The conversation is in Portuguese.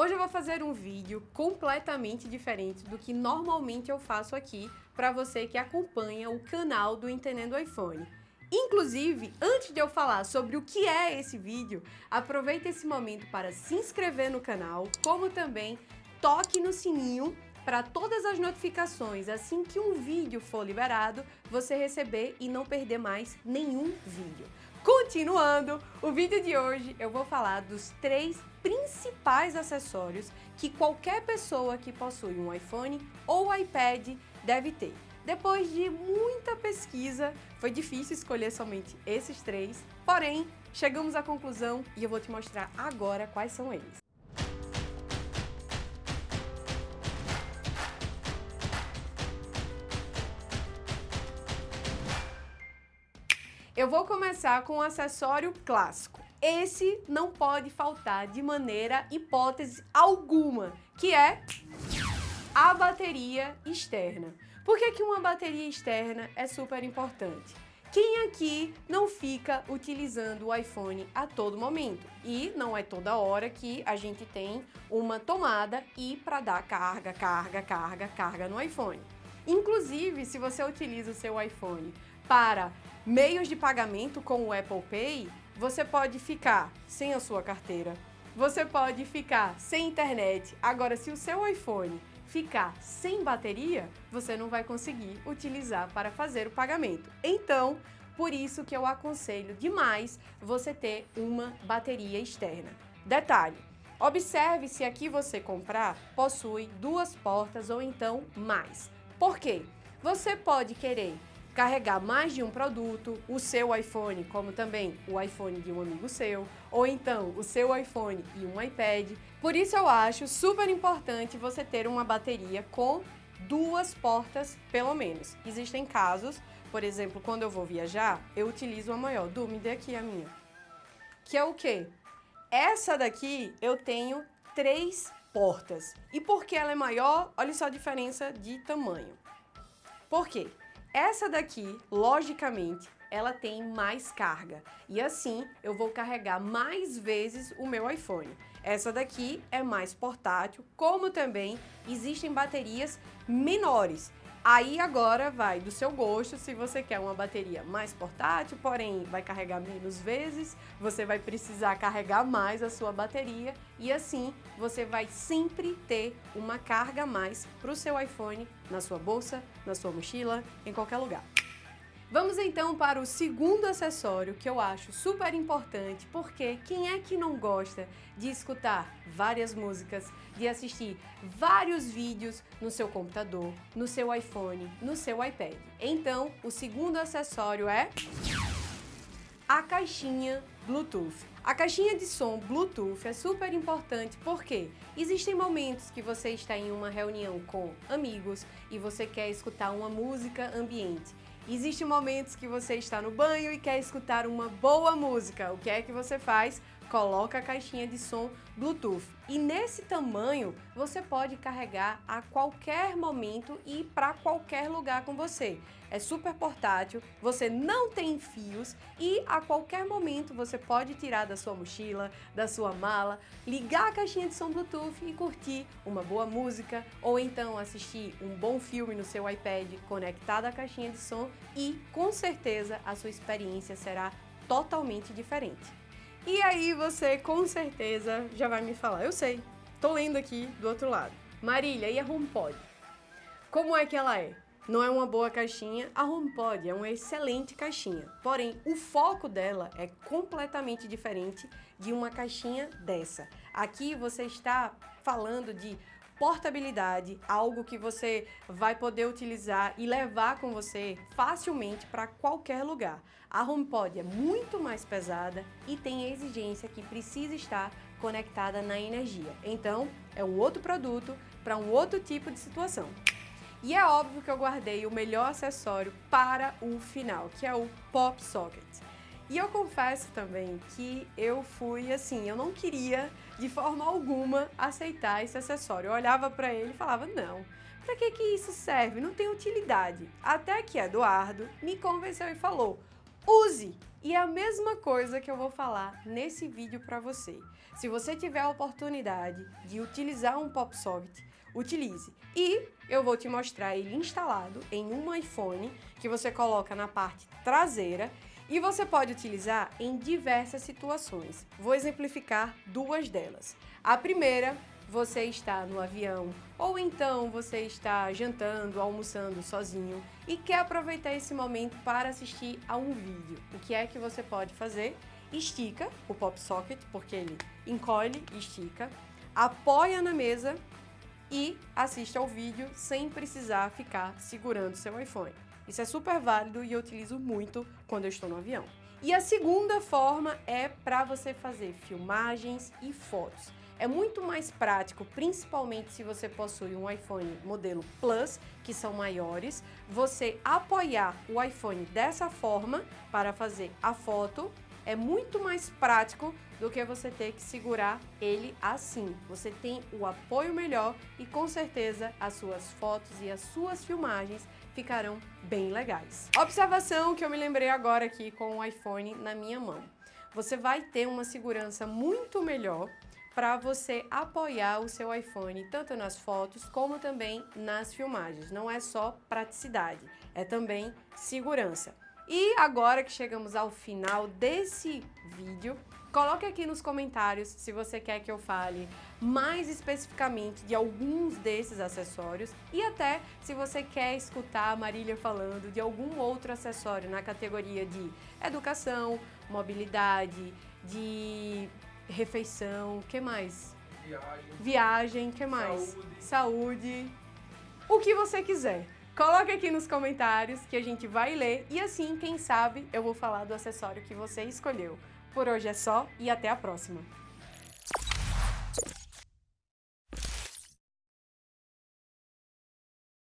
Hoje eu vou fazer um vídeo completamente diferente do que normalmente eu faço aqui para você que acompanha o canal do Entendendo iPhone. Inclusive, antes de eu falar sobre o que é esse vídeo, aproveite esse momento para se inscrever no canal, como também toque no sininho para todas as notificações assim que um vídeo for liberado, você receber e não perder mais nenhum vídeo. Continuando, o vídeo de hoje eu vou falar dos três principais acessórios que qualquer pessoa que possui um iPhone ou iPad deve ter. Depois de muita pesquisa, foi difícil escolher somente esses três, porém, chegamos à conclusão e eu vou te mostrar agora quais são eles. Eu vou começar com o acessório clássico. Esse não pode faltar de maneira hipótese alguma, que é a bateria externa. Por que, que uma bateria externa é super importante? Quem aqui não fica utilizando o iPhone a todo momento? E não é toda hora que a gente tem uma tomada e para dar carga, carga, carga, carga no iPhone. Inclusive, se você utiliza o seu iPhone para meios de pagamento com o Apple Pay, você pode ficar sem a sua carteira, você pode ficar sem internet. Agora, se o seu iPhone ficar sem bateria, você não vai conseguir utilizar para fazer o pagamento. Então, por isso que eu aconselho demais você ter uma bateria externa. Detalhe, observe se aqui você comprar possui duas portas ou então mais. Por quê? Você pode querer carregar mais de um produto, o seu iPhone, como também o iPhone de um amigo seu, ou então o seu iPhone e um iPad. Por isso eu acho super importante você ter uma bateria com duas portas, pelo menos. Existem casos, por exemplo, quando eu vou viajar, eu utilizo a maior. Du, dê aqui a minha. Que é o quê? Essa daqui eu tenho três portas. E porque ela é maior, olha só a diferença de tamanho. Por quê? Essa daqui, logicamente, ela tem mais carga e assim eu vou carregar mais vezes o meu iPhone. Essa daqui é mais portátil, como também existem baterias menores. Aí agora vai do seu gosto, se você quer uma bateria mais portátil, porém vai carregar menos vezes, você vai precisar carregar mais a sua bateria e assim você vai sempre ter uma carga a mais para o seu iPhone na sua bolsa, na sua mochila, em qualquer lugar. Vamos então para o segundo acessório que eu acho super importante, porque quem é que não gosta de escutar várias músicas, de assistir vários vídeos no seu computador, no seu iPhone, no seu iPad? Então, o segundo acessório é a caixinha Bluetooth. A caixinha de som Bluetooth é super importante porque existem momentos que você está em uma reunião com amigos e você quer escutar uma música ambiente Existem momentos que você está no banho e quer escutar uma boa música. O que é que você faz? Coloca a caixinha de som Bluetooth. E nesse tamanho, você pode carregar a qualquer momento e para qualquer lugar com você. É super portátil, você não tem fios e a qualquer momento você pode tirar da sua mochila, da sua mala, ligar a caixinha de som Bluetooth e curtir uma boa música ou então assistir um bom filme no seu iPad conectado à caixinha de som e com certeza a sua experiência será totalmente diferente. E aí você com certeza já vai me falar, eu sei, tô lendo aqui do outro lado. Marília, e a HomePod? Como é que ela é? Não é uma boa caixinha, a HomePod é uma excelente caixinha. Porém, o foco dela é completamente diferente de uma caixinha dessa. Aqui você está falando de portabilidade, algo que você vai poder utilizar e levar com você facilmente para qualquer lugar. A HomePod é muito mais pesada e tem a exigência que precisa estar conectada na energia. Então, é um outro produto para um outro tipo de situação. E é óbvio que eu guardei o melhor acessório para o final, que é o Pop Socket. E eu confesso também que eu fui assim, eu não queria de forma alguma aceitar esse acessório. Eu olhava para ele e falava, não, para que que isso serve? Não tem utilidade. Até que Eduardo me convenceu e falou, use! E é a mesma coisa que eu vou falar nesse vídeo para você. Se você tiver a oportunidade de utilizar um pop socket, utilize. E eu vou te mostrar ele instalado em um iPhone que você coloca na parte traseira e você pode utilizar em diversas situações. Vou exemplificar duas delas. A primeira você está no avião ou então você está jantando, almoçando sozinho e quer aproveitar esse momento para assistir a um vídeo. O que é que você pode fazer? Estica o pop socket, porque ele encolhe e estica, apoia na mesa e assiste ao vídeo sem precisar ficar segurando seu iPhone. Isso é super válido e eu utilizo muito quando eu estou no avião. E a segunda forma é para você fazer filmagens e fotos. É muito mais prático, principalmente se você possui um iPhone modelo Plus, que são maiores, você apoiar o iPhone dessa forma para fazer a foto é muito mais prático do que você ter que segurar ele assim. Você tem o apoio melhor e com certeza as suas fotos e as suas filmagens ficarão bem legais. Observação que eu me lembrei agora aqui com o iPhone na minha mão. Você vai ter uma segurança muito melhor para você apoiar o seu iPhone tanto nas fotos como também nas filmagens. Não é só praticidade, é também segurança. E agora que chegamos ao final desse vídeo, coloque aqui nos comentários se você quer que eu fale mais especificamente de alguns desses acessórios e até se você quer escutar a Marília falando de algum outro acessório na categoria de educação, mobilidade, de refeição, que mais? Viagem. Viagem, que mais? Saúde. Saúde. O que você quiser. Coloque aqui nos comentários que a gente vai ler e assim, quem sabe, eu vou falar do acessório que você escolheu. Por hoje é só e até a próxima!